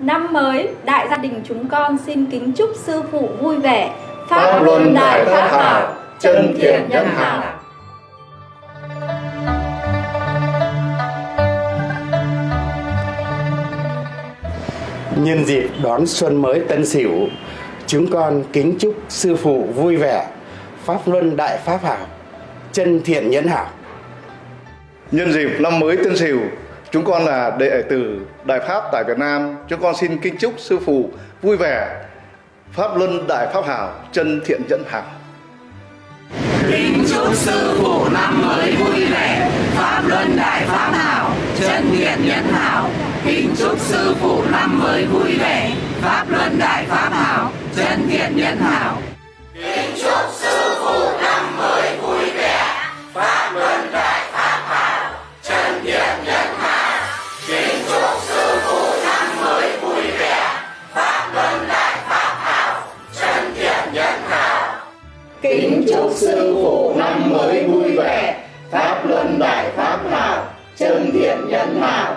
Năm mới, đại gia đình chúng con xin kính chúc sư phụ vui vẻ, Pháp luân đại pháp hảo, chân thiện nhân hảo. Nhân dịp đón xuân mới Tân Sửu, chúng con kính chúc sư phụ vui vẻ, pháp luân đại pháp hảo, chân thiện nhân hảo. Nhân dịp năm mới Tân Sửu, chúng con là đệ tử Đại Pháp tại Việt Nam, chúng con xin kính chúc sư phụ vui vẻ, pháp luân đại pháp hảo, chân thiện dẫn hảo. Kính chúc sư phụ năm mới vui vẻ, pháp luân đại pháp hảo, chân thiện nhẫn hảo. Kính chúc sư phụ năm mới vui vẻ, pháp luân đại pháp hảo, chân thiện nhẫn hảo. Chúc sư phụ năm mới vui vẻ, pháp luân đại pháp hảo, chân thiện nhân hảo.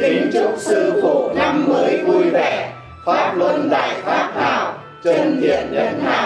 Kính chúc sư phụ năm mới vui vẻ, pháp luân đại pháp hảo, chân thiện nhân hảo.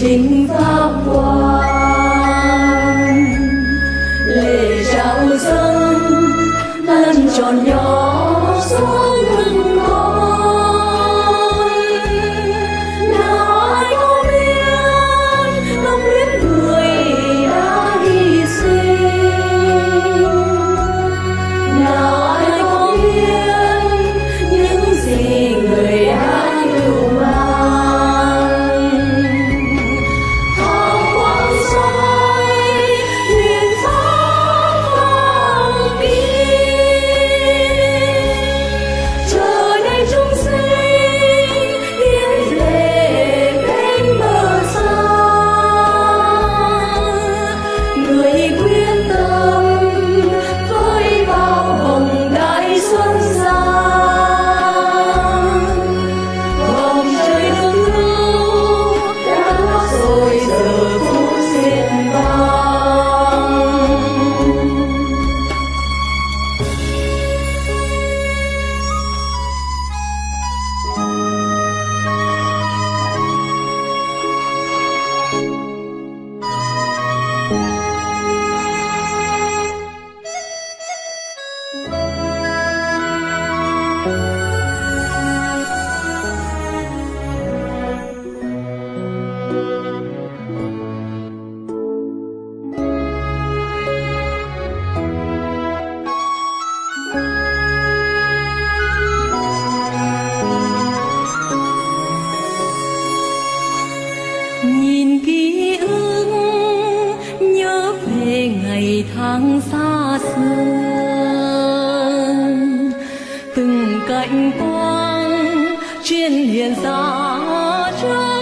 trình ra. ngày tháng xa xưa. Từng cạnh quang chuyên hiện ra trước